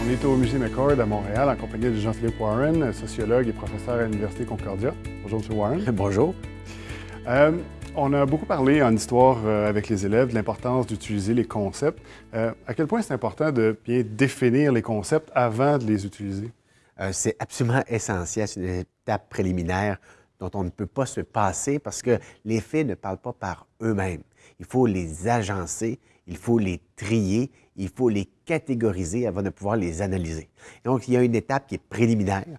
On est au Musée McCord à Montréal en compagnie de Jean-Philippe Warren, sociologue et professeur à l'Université Concordia. Bonjour, M. Warren. Bonjour. Euh, on a beaucoup parlé en histoire euh, avec les élèves de l'importance d'utiliser les concepts. Euh, à quel point c'est important de bien définir les concepts avant de les utiliser? Euh, c'est absolument essentiel. C'est une étape préliminaire dont on ne peut pas se passer parce que les faits ne parlent pas par eux-mêmes. Il faut les agencer, il faut les trier, il faut les catégoriser avant de pouvoir les analyser. Donc, il y a une étape qui est préliminaire,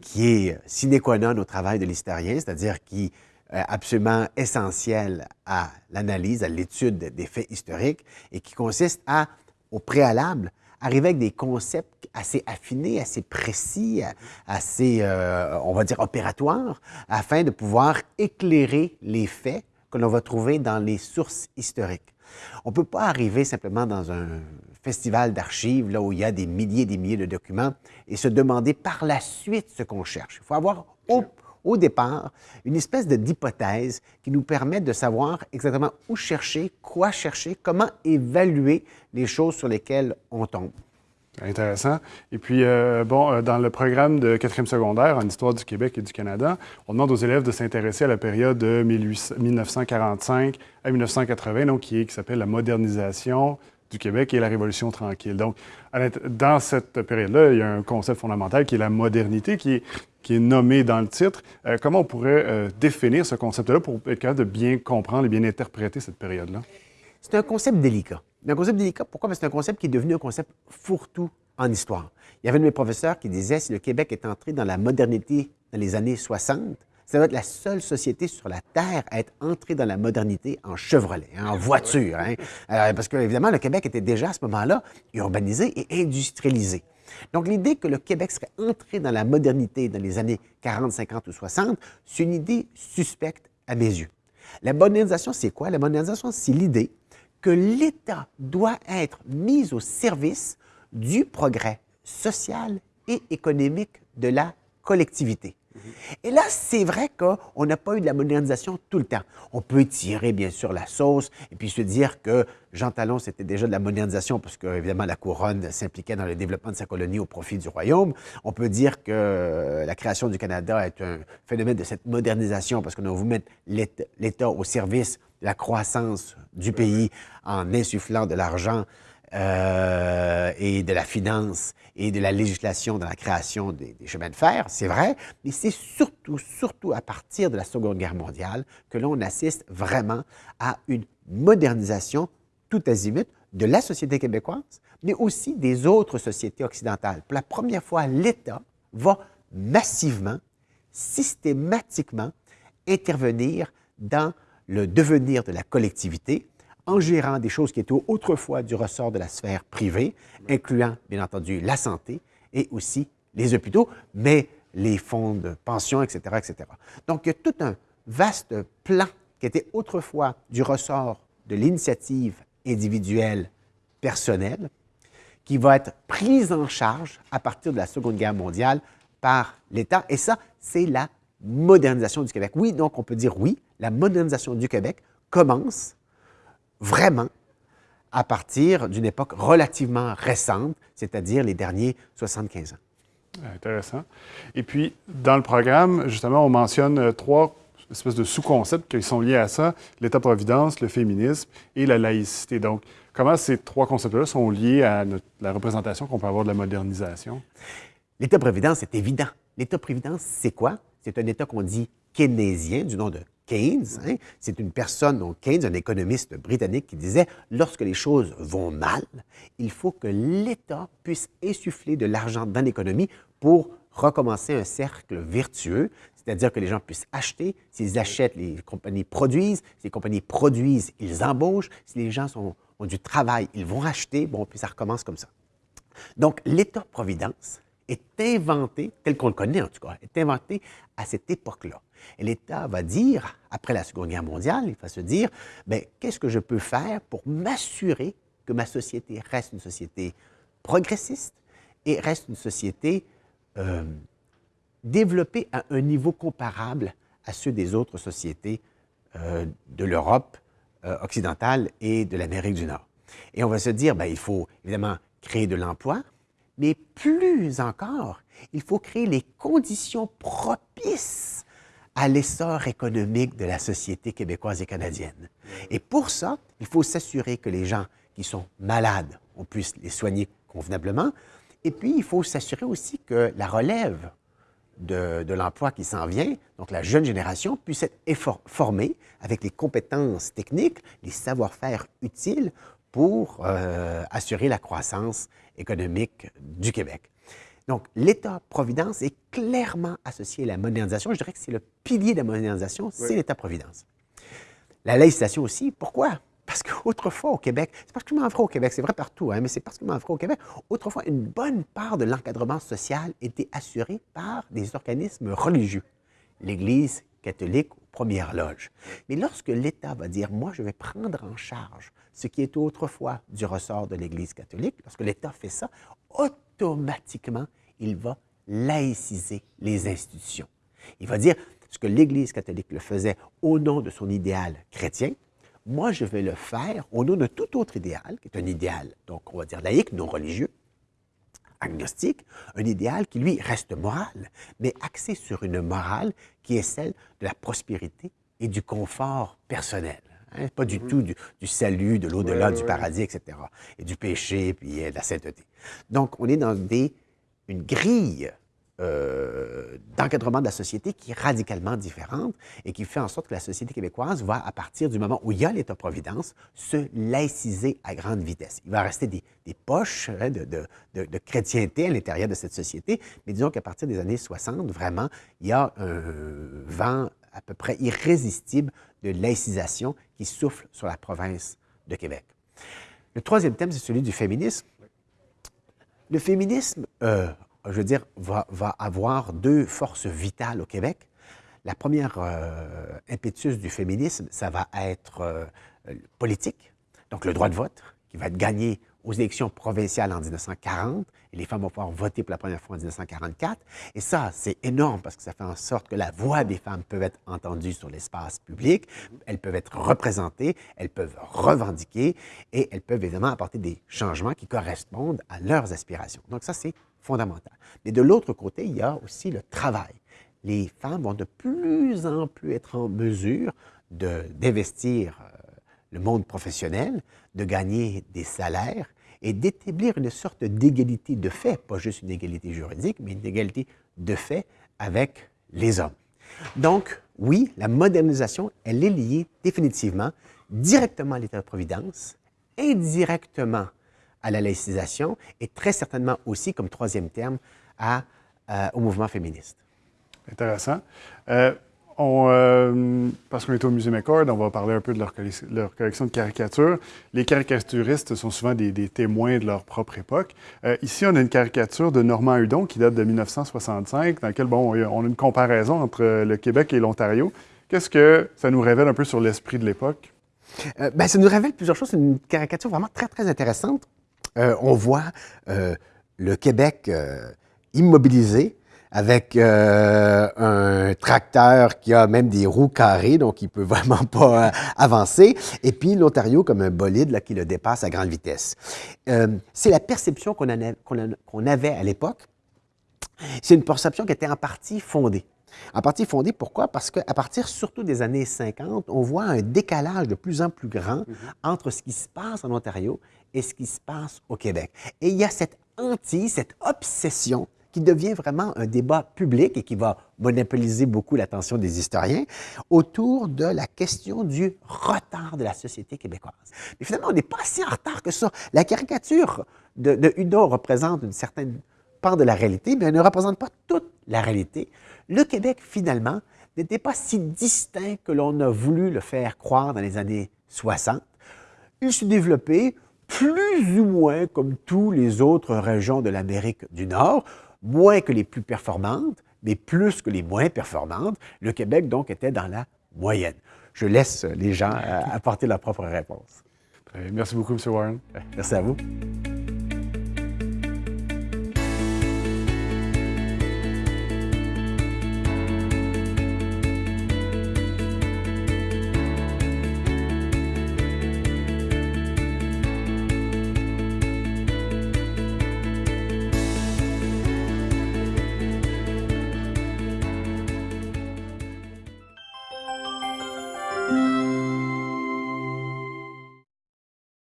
qui est sine qua non au travail de l'historien, c'est-à-dire qui absolument essentielle à l'analyse, à l'étude des faits historiques et qui consiste à, au préalable, arriver avec des concepts assez affinés, assez précis, assez, euh, on va dire, opératoires, afin de pouvoir éclairer les faits que l'on va trouver dans les sources historiques. On ne peut pas arriver simplement dans un festival d'archives, là où il y a des milliers et des milliers de documents, et se demander par la suite ce qu'on cherche. Il faut avoir au, au départ une espèce d'hypothèse qui nous permet de savoir exactement où chercher, quoi chercher, comment évaluer les choses sur lesquelles on tombe. Intéressant. Et puis, euh, bon, euh, dans le programme de quatrième secondaire en histoire du Québec et du Canada, on demande aux élèves de s'intéresser à la période de 1800 1945 à 1980, donc qui, qui s'appelle la modernisation du Québec et la Révolution tranquille. Donc, dans cette période-là, il y a un concept fondamental qui est la modernité, qui est, qui est nommé dans le titre. Euh, comment on pourrait euh, définir ce concept-là pour être capable de bien comprendre et bien interpréter cette période-là? C'est un concept délicat. Un concept délicat, pourquoi? Parce que c'est un concept qui est devenu un concept fourre-tout en histoire. Il y avait un de mes professeurs qui disait si le Québec est entré dans la modernité dans les années 60, ça va être la seule société sur la Terre à être entrée dans la modernité en Chevrolet, hein, en voiture. hein. Euh, parce que, évidemment, le Québec était déjà à ce moment-là urbanisé et industrialisé. Donc, l'idée que le Québec serait entré dans la modernité dans les années 40, 50 ou 60, c'est une idée suspecte à mes yeux. La modernisation, c'est quoi? La modernisation, c'est l'idée que l'État doit être mis au service du progrès social et économique de la collectivité. Et là, c'est vrai qu'on n'a pas eu de la modernisation tout le temps. On peut tirer, bien sûr, la sauce et puis se dire que Jean Talon, c'était déjà de la modernisation parce que, évidemment, la couronne s'impliquait dans le développement de sa colonie au profit du royaume. On peut dire que la création du Canada est un phénomène de cette modernisation parce qu'on a voulu mettre l'État l'État au service de la croissance du pays en insufflant de l'argent euh, et de la finance et de la législation dans la création des, des chemins de fer, c'est vrai, mais c'est surtout, surtout à partir de la Seconde Guerre mondiale que l'on assiste vraiment à une modernisation tout azimut de la société québécoise, mais aussi des autres sociétés occidentales. Pour la première fois, l'État va massivement, systématiquement intervenir dans le devenir de la collectivité en gérant des choses qui étaient autrefois du ressort de la sphère privée, incluant bien entendu la santé et aussi les hôpitaux, mais les fonds de pension, etc., etc. Donc, il y a tout un vaste plan qui était autrefois du ressort de l'initiative individuelle personnelle, qui va être prise en charge à partir de la Seconde Guerre mondiale par l'État. Et ça, c'est la modernisation du Québec. Oui, donc on peut dire oui, la modernisation du Québec commence vraiment à partir d'une époque relativement récente, c'est-à-dire les derniers 75 ans. Intéressant. Et puis, dans le programme, justement, on mentionne euh, trois espèces de sous-concepts qui sont liés à ça, l'État-providence, le féminisme et la laïcité. Donc, comment ces trois concepts-là sont liés à notre- la représentation qu'on peut avoir de la modernisation? L'État-providence, c'est évident. L'État-providence, c'est quoi? C'est un État qu'on dit keynésien, du nom de Keynes. hein. C'est une personne, donc Keynes, un économiste britannique, qui disait lorsque les choses vont mal, il faut que l'État puisse insuffler de l'argent dans l'économie pour recommencer un cercle vertueux, c'est-à-dire que les gens puissent acheter. S'ils achètent, les compagnies produisent. Si les compagnies produisent, ils embauchent. Si les gens ont du travail, ils vont acheter. Bon, puis ça recommence comme ça. Donc, l'État-providence est inventé, tel qu'on le connaît en tout cas, est inventé à cette époque-là. Et l'État va dire, après la Seconde Guerre mondiale, il va se dire, ben, qu'est-ce que je peux faire pour m'assurer que ma société reste une société progressiste et reste une société euh, développée à un niveau comparable à ceux des autres sociétés euh, de l'Europe euh, occidentale et de l'Amérique du Nord. Et on va se dire, ben, il faut évidemment créer de l'emploi, mais plus encore, il faut créer les conditions propices à l'essor économique de la société québécoise et canadienne. Et pour ça, il faut s'assurer que les gens qui sont malades, on puisse les soigner convenablement. Et puis, il faut s'assurer aussi que la relève de, l'emploi qui s'en vient, donc la jeune génération, puisse être formée avec les compétences techniques, les savoir-faire utiles pour euh, assurer la croissance économique du Québec. Donc, l'État-providence est clairement associé à la modernisation. Je dirais que c'est le pilier de la modernisation, c'est l'État-providence. La laïcisation aussi, pourquoi? Parce qu'autrefois au Québec, c'est particulièrement vrai au Québec, c'est vrai partout, hein, mais c'est particulièrement vrai au Québec, autrefois, une bonne part de l'encadrement social était assurée par des organismes religieux. L'Église catholique aux premières loges. Mais lorsque l'État va dire, moi, je vais prendre en charge ce qui est autrefois du ressort de l'Église catholique, lorsque l'État fait ça, automatiquement, il va laïciser les institutions. Il va dire, ce que l'Église catholique le faisait au nom de son idéal chrétien, moi, je vais le faire au nom de tout autre idéal, qui est un idéal, donc on va dire laïque, non religieux, agnostique, un idéal qui, lui, reste moral, mais axé sur une morale qui est celle de la prospérité et du confort personnel. Hein, pas du mhm. tout du, salut, de l'au-delà, du paradis, etc. Et du péché, puis euh, de la sainteté. Donc, on est dans des, une grille euh, d'encadrement de la société qui est radicalement différente et qui fait en sorte que la société québécoise va, à partir du moment où il y a l'État-providence, se laïciser à grande vitesse. Il va rester des, poches hein, de, de, chrétienté à l'intérieur de cette société, mais disons qu'à partir des années 60, vraiment, il y a un vent à peu près irrésistible de laïcisation qui souffle sur la province de Québec. Le troisième thème, c'est celui du féminisme. Le féminisme euh, je veux dire, va, avoir deux forces vitales au Québec. La première euh, impétus du féminisme, ça va être euh, politique, donc le droit de vote, qui va être gagné aux élections provinciales en 1940, et les femmes vont pouvoir voter pour la première fois en 1944. Et ça, c'est énorme parce que ça fait en sorte que la voix des femmes peut être entendue sur l'espace public, elles peuvent être représentées, elles peuvent revendiquer, et elles peuvent évidemment apporter des changements qui correspondent à leurs aspirations. Donc ça, c'est fondamental. Mais de l'autre côté, il y a aussi le travail. Les femmes vont de plus en plus être en mesure d'investir euh, le monde professionnel, de gagner des salaires et d'établir une sorte d'égalité de fait, pas juste une égalité juridique, mais une égalité de fait avec les hommes. Donc, oui, la modernisation, elle est liée définitivement directement à l'État-providence, indirectement à la laïcisation et très certainement aussi, comme troisième terme, euh, au mouvement féministe. Intéressant. Euh, euh, parce qu'on est au Musée McCord, on va parler un peu de leur, collection de caricatures. Les caricaturistes sont souvent des, témoins de leur propre époque. ici, on a une caricature de Normand Hudon qui date de 1965, dans laquelle bon, on a une comparaison entre le Québec et l'Ontario. Qu'est-ce que ça nous révèle un peu sur l'esprit de l'époque? ben, ça nous révèle plusieurs choses. C'est une caricature vraiment très, très intéressante. Euh, on voit euh, le Québec euh, immobilisé avec un tracteur qui a même des roues carrées, donc il ne peut vraiment pas avancer, et puis l'Ontario comme un bolide là, qui le dépasse à grande vitesse. c'est la perception qu'on avait à l'époque. C'est une perception qui était en partie fondée. En partie fondée, pourquoi? Parce qu'à partir surtout des années 50, on voit un décalage de plus en plus grand mm-hmm. entre ce qui se passe en Ontario et ce qui se passe au Québec. Et il y a cette hantise, cette obsession qui devient vraiment un débat public et qui va monopoliser beaucoup l'attention des historiens autour de la question du retard de la société québécoise. Mais finalement, on n'est pas si en retard que ça. La caricature de, de représente une certaine part de la réalité, mais elle ne représente pas toute la réalité. Le Québec, finalement, n'était pas si distinct que l'on a voulu le faire croire dans les années 60. Il s'est développé plus ou moins comme tous les autres régions de l'Amérique du Nord, moins que les plus performantes, mais plus que les moins performantes. Le Québec, donc, était dans la moyenne. Je laisse les gens euh, apporter leur propre réponse. Merci beaucoup, M. Warren. Merci à vous.